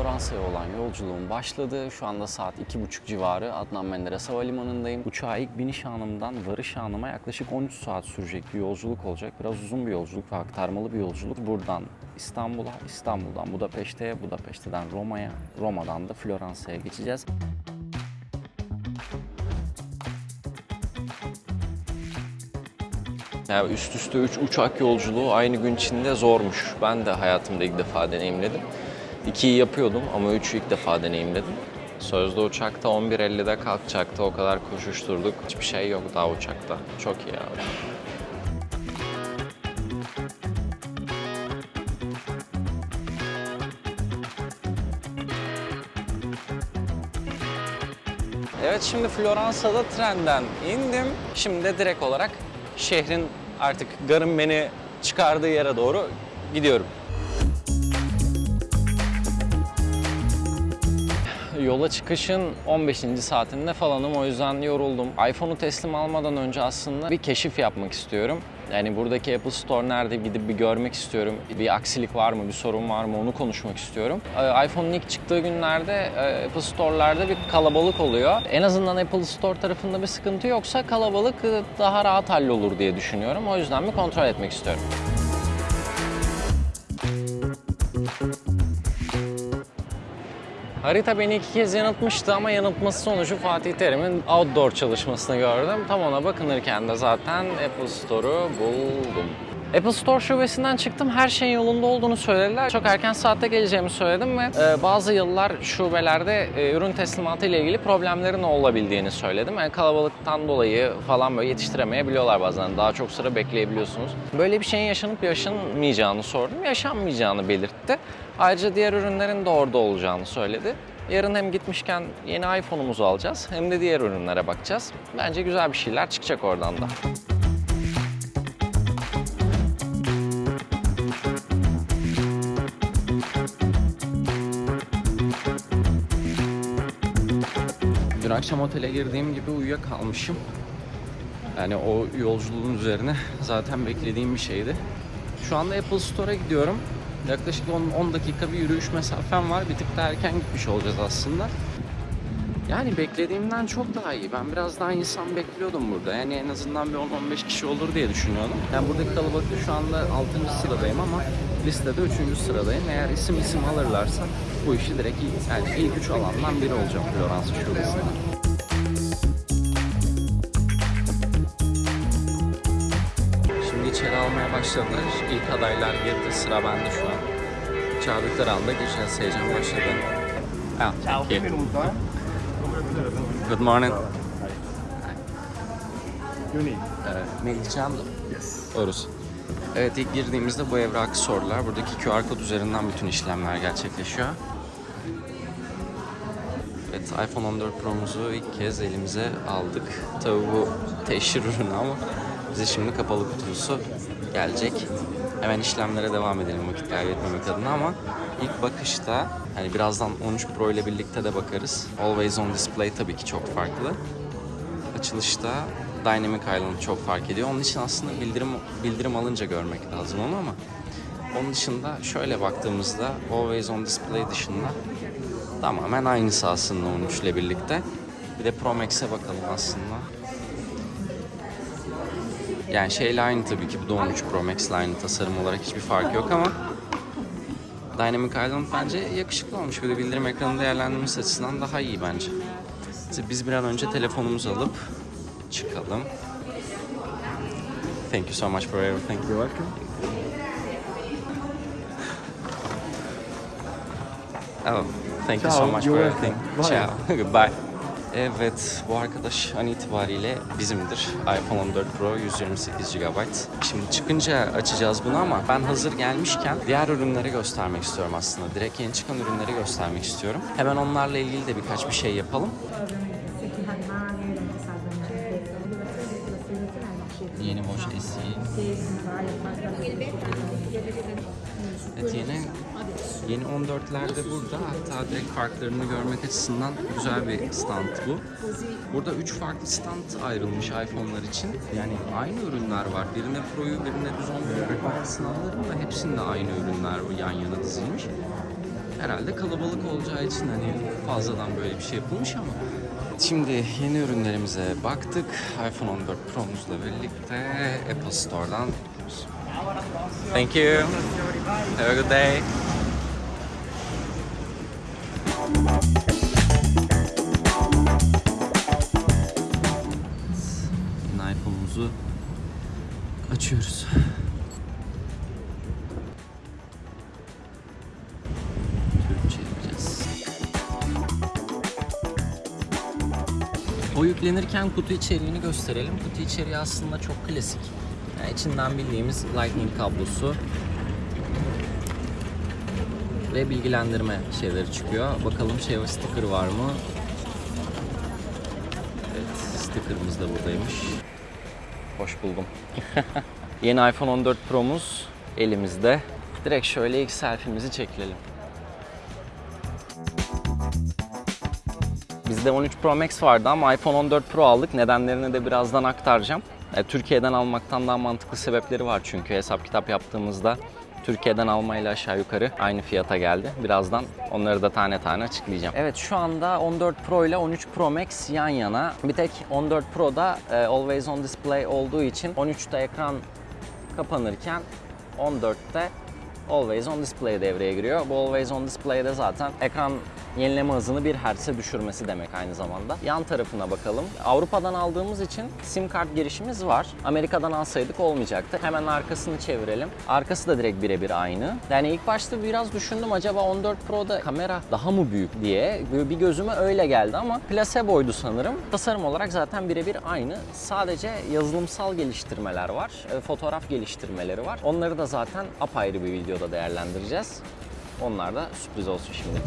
Floransa'ya olan yolculuğum başladı. Şu anda saat 2.30 civarı Adnan Menderes Havalimanı'ndayım. Uçağa ilk biniş anımdan varış anıma yaklaşık 13 saat sürecek bir yolculuk olacak. Biraz uzun bir yolculuk ve aktarmalı bir yolculuk. Buradan İstanbul'a, İstanbul'dan Budapeşte'ye, Budapeşte'den Roma'ya, Roma'dan da Floransa'ya geçeceğiz. Ya üst üste 3 uçak yolculuğu aynı gün içinde zormuş. Ben de hayatımda ilk defa deneyimledim. 2'yi yapıyordum ama 3'ü ilk defa deneyimledim. Sözde uçakta 11.50'de kalkacaktı. O kadar koşuşturduk. Hiçbir şey yok daha uçakta. Çok iyi abi. Evet şimdi Floransa'da trenden indim. Şimdi de direkt olarak şehrin artık garın beni çıkardığı yere doğru gidiyorum. Yola çıkışın 15. saatinde falanım o yüzden yoruldum. iPhone'u teslim almadan önce aslında bir keşif yapmak istiyorum. Yani buradaki Apple Store nerede gidip bir görmek istiyorum. Bir aksilik var mı, bir sorun var mı onu konuşmak istiyorum. Ee, iPhone'un ilk çıktığı günlerde e, Apple Store'larda bir kalabalık oluyor. En azından Apple Store tarafında bir sıkıntı yoksa kalabalık e, daha rahat hallolur diye düşünüyorum. O yüzden bir kontrol etmek istiyorum. Harita beni iki kez yanıltmıştı ama yanıltması sonucu Fatih Terim'in outdoor çalışmasını gördüm. Tam ona bakınırken de zaten Apple Store'u buldum. Apple Store şubesinden çıktım. Her şeyin yolunda olduğunu söylediler. Çok erken saatte geleceğimi söyledim ve e, bazı yıllar şubelerde e, ürün teslimatı ile ilgili problemlerin olabildiğini söyledim. Yani kalabalıktan dolayı falan böyle yetiştiremeyebiliyorlar bazen. Daha çok sıra bekleyebiliyorsunuz. Böyle bir şeyin yaşanıp yaşanmayacağını sordum. Yaşanmayacağını belirtti. Ayrıca diğer ürünlerin de orada olacağını söyledi. Yarın hem gitmişken yeni iPhone'umuzu alacağız hem de diğer ürünlere bakacağız. Bence güzel bir şeyler çıkacak oradan da. Akşam otele girdiğim gibi uyuyakalmışım. Yani o yolculuğun üzerine zaten beklediğim bir şeydi. Şu anda Apple Store'a gidiyorum. Yaklaşık 10, 10 dakika bir yürüyüş mesafem var. Bir tık da erken gitmiş olacağız aslında. Yani beklediğimden çok daha iyi. Ben biraz daha insan bekliyordum burada. Yani en azından bir 10-15 kişi olur diye düşünüyordum. Yani buradaki kalabalıkta şu anda 6. sıradayım ama listede 3. sıradayım. Eğer isim isim alırlarsa bu işi direkt ilk, yani ilk 3 alandan biri olacağım Floransa şubesinde. Başladılar. İlk adaylar girdi. Sıra bende şu an. Çağırdıkları anda gireceğiz. Heyecan başladı. Ah, thank you. Good morning. Evet, Melih Can. Oruz. Evet ilk girdiğimizde bu evrakı sordular. Buradaki QR kod üzerinden bütün işlemler gerçekleşiyor. Evet iPhone 14 Pro'muzu ilk kez elimize aldık. Tabii bu teşhir ürünü ama bize şimdi kapalı kutusu gelecek. Hemen işlemlere devam edelim vakit kaybetmemek adına ama ilk bakışta hani birazdan 13 Pro ile birlikte de bakarız. Always on display tabii ki çok farklı. Açılışta Dynamic Island çok fark ediyor. Onun için aslında bildirim bildirim alınca görmek lazım onu ama onun dışında şöyle baktığımızda Always on display dışında tamamen aynısı aslında 13 ile birlikte. Bir de Pro Max'e bakalım aslında. Yani şeyle aynı tabii ki bu da 13 Pro Max ile aynı tasarım olarak hiçbir fark yok ama Dynamic Island bence yakışıklı olmuş. De bildirim ekranı değerlendirmesi açısından daha iyi bence. Biz bir an önce telefonumuzu alıp çıkalım. Thank you so much for everything. You're welcome. Oh, thank you so Ciao, much for everything. Bye. Ciao. Goodbye. Evet, bu arkadaş an itibariyle bizimdir. iPhone 14 Pro 128 GB. Şimdi çıkınca açacağız bunu ama ben hazır gelmişken diğer ürünleri göstermek istiyorum aslında. Direkt yeni çıkan ürünleri göstermek istiyorum. Hemen onlarla ilgili de birkaç bir şey yapalım. Yeni Watch SE. Evet yeni yeni 14'lerde burada hatta direkt farklarını görmek açısından güzel bir stand bu. Burada 3 farklı stand ayrılmış iPhone'lar için. Yani aynı ürünler var. Birine Pro'yu birine düz 14 Pro'yu alırım da hepsinde aynı ürünler yan yana dizilmiş. Herhalde kalabalık olacağı için hani fazladan böyle bir şey yapılmış ama. Şimdi yeni ürünlerimize baktık. iPhone 14 Pro'muzla birlikte Apple Store'dan. Thank you. Have a good day. İPhone'umuzu açıyoruz. O yüklenirken kutu içeriğini gösterelim. Kutu içeriği aslında çok klasik. Yani içinden bildiğimiz Lightning kablosu ve bilgilendirme şeyleri çıkıyor. Bakalım şey sticker var mı? Evet, stickerımız da buradaymış. Hoş buldum. Yeni iPhone 14 Pro'muz elimizde. Direkt şöyle ilk selfie'mizi çekelim. Bizde 13 Pro Max vardı ama iPhone 14 Pro aldık. Nedenlerini de birazdan aktaracağım. E, Türkiye'den almaktan daha mantıklı sebepleri var çünkü hesap kitap yaptığımızda Türkiye'den almayla aşağı yukarı aynı fiyata geldi. Birazdan onları da tane tane açıklayacağım. Evet şu anda 14 Pro ile 13 Pro Max yan yana. Bir tek 14 Pro'da e, Always On Display olduğu için 13'te ekran kapanırken 14'te Always On Display devreye giriyor. Bu Always On Display'de zaten ekran yenileme hızını 1 Hz'e düşürmesi demek aynı zamanda. Yan tarafına bakalım. Avrupa'dan aldığımız için sim kart girişimiz var. Amerika'dan alsaydık olmayacaktı. Hemen arkasını çevirelim. Arkası da direkt birebir aynı. Yani ilk başta biraz düşündüm acaba 14 Pro'da kamera daha mı büyük diye. Bir gözüme öyle geldi ama placeboydu sanırım. Tasarım olarak zaten birebir aynı. Sadece yazılımsal geliştirmeler var. e, Fotoğraf geliştirmeleri var. Onları da zaten apayrı bir videoda değerlendireceğiz. Onlar da sürpriz olsun şimdilik.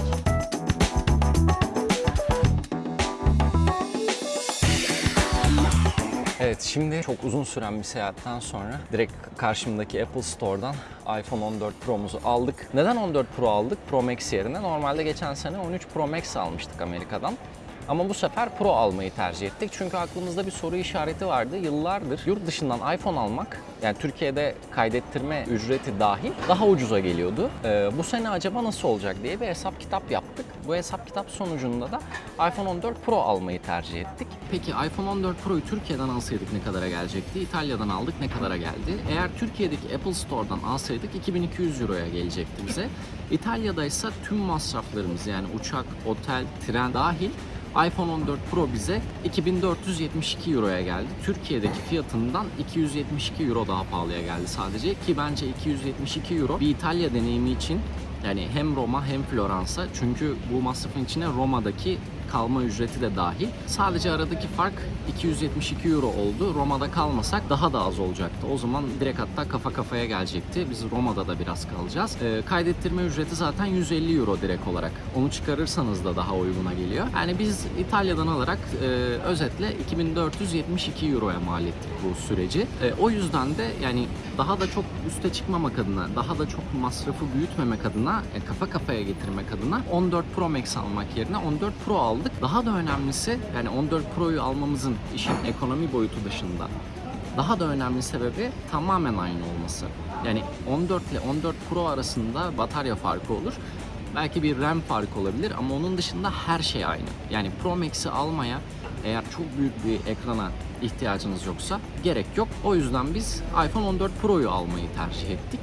Evet şimdi çok uzun süren bir seyahatten sonra direkt karşımdaki Apple Store'dan iPhone 14 Pro'muzu aldık. Neden 14 Pro aldık? Pro Max yerine. Normalde geçen sene 13 Pro Max almıştık Amerika'dan. Ama bu sefer Pro almayı tercih ettik. Çünkü aklımızda bir soru işareti vardı. Yıllardır yurt dışından iPhone almak, yani Türkiye'de kaydettirme ücreti dahil daha ucuza geliyordu. Ee, bu sene acaba nasıl olacak diye bir hesap kitap yaptık. Bu hesap kitap sonucunda da iPhone 14 Pro almayı tercih ettik. Peki iPhone 14 Pro'yu Türkiye'den alsaydık ne kadara gelecekti? İtalya'dan aldık ne kadara geldi? Eğer Türkiye'deki Apple Store'dan alsaydık 2200 Euroya gelecekti bize. İtalya'da ise tüm masraflarımız yani uçak, otel, tren dahil iPhone 14 Pro bize 2472 Euro'ya geldi. Türkiye'deki fiyatından 272 Euro daha pahalıya geldi sadece ki bence 272 Euro bir İtalya deneyimi için yani hem Roma hem Floransa çünkü bu masrafın içine Roma'daki kalma ücreti de dahil. Sadece aradaki fark 272 euro oldu. Roma'da kalmasak daha da az olacaktı. O zaman direkt hatta kafa kafaya gelecekti. Biz Roma'da da biraz kalacağız. Ee, kaydettirme ücreti zaten 150 euro direkt olarak. Onu çıkarırsanız da daha uyguna geliyor. Yani biz İtalya'dan alarak e, özetle 2472 euroya mal ettik bu süreci. E, o yüzden de yani daha da çok üste çıkmamak adına, daha da çok masrafı büyütmemek adına, e, kafa kafaya getirmek adına 14 Pro Max almak yerine 14 Pro aldık. Daha da önemlisi yani 14 Pro'yu almamızın işin ekonomi boyutu dışında daha da önemli sebebi tamamen aynı olması. Yani 14 ile 14 Pro arasında batarya farkı olur. Belki bir RAM farkı olabilir ama onun dışında her şey aynı. Yani Pro Max'i almaya eğer çok büyük bir ekrana ihtiyacınız yoksa gerek yok. O yüzden biz iPhone 14 Pro'yu almayı tercih ettik.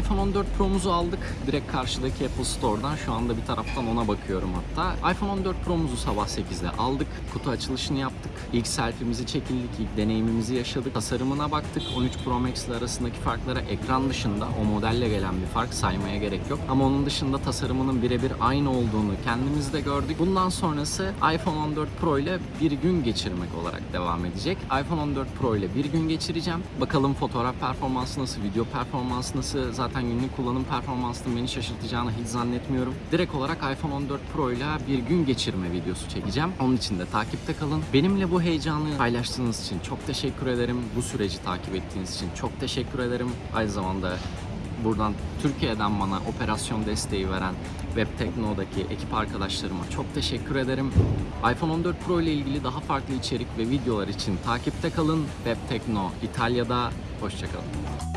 iPhone 14 Pro'muzu aldık. Direkt karşıdaki Apple Store'dan şu anda bir taraftan ona bakıyorum hatta. iPhone 14 Pro'muzu sabah 8'de aldık. Kutu açılışını yaptık. İlk selfie'mizi çekildik. ilk deneyimimizi yaşadık. Tasarımına baktık. 13 Pro Max ile arasındaki farklara ekran dışında o modelle gelen bir fark saymaya gerek yok. Ama onun dışında tasarımının birebir aynı olduğunu kendimiz de gördük. Bundan sonrası iPhone 14 Pro ile bir gün geçirmek olarak devam edecek. iPhone 14 Pro ile bir gün geçireceğim. Bakalım fotoğraf performansı nasıl, video performansı nasıl. Zaten günlük kullanım performansının beni şaşırtacağını hiç zannetmiyorum. Direkt olarak iPhone 14 Pro ile bir gün geçirme videosu çekeceğim. Onun için de takipte kalın. Benimle bu heyecanı paylaştığınız için çok teşekkür ederim. Bu süreci takip ettiğiniz için çok teşekkür ederim. Aynı zamanda buradan Türkiye'den bana operasyon desteği veren Webtekno'daki ekip arkadaşlarıma çok teşekkür ederim. iPhone 14 Pro ile ilgili daha farklı içerik ve videolar için takipte kalın. Webtekno İtalya'da. Hoşçakalın.